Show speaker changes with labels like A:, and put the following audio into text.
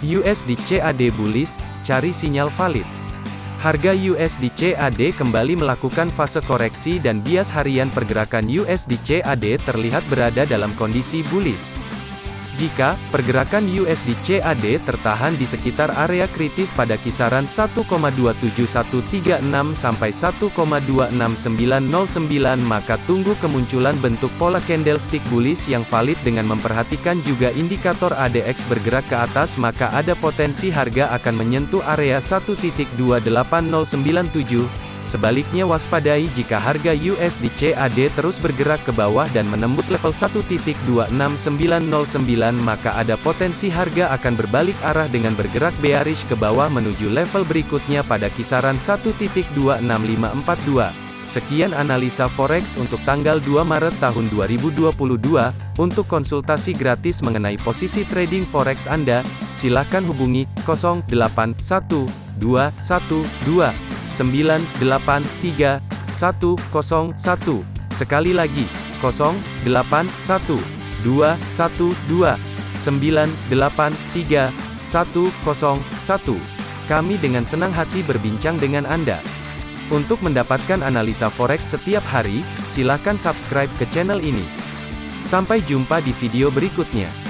A: USD CAD bullish, cari sinyal valid. Harga USD CAD kembali melakukan fase koreksi dan bias harian pergerakan USD CAD terlihat berada dalam kondisi bullish. Jika pergerakan USD CAD tertahan di sekitar area kritis pada kisaran 1,27136 sampai 1,26909 maka tunggu kemunculan bentuk pola candlestick bullish yang valid dengan memperhatikan juga indikator ADX bergerak ke atas maka ada potensi harga akan menyentuh area 1.28097 Sebaliknya waspadai jika harga USD CAD terus bergerak ke bawah dan menembus level 1.26909 maka ada potensi harga akan berbalik arah dengan bergerak bearish ke bawah menuju level berikutnya pada kisaran 1.26542. Sekian analisa forex untuk tanggal 2 Maret tahun 2022. Untuk konsultasi gratis mengenai posisi trading forex Anda, silakan hubungi 081212 983 101. Sekali lagi, 081 212 983 101. Kami dengan senang hati berbincang dengan Anda. Untuk mendapatkan analisa forex setiap hari, silakan subscribe ke channel ini. Sampai jumpa di video berikutnya.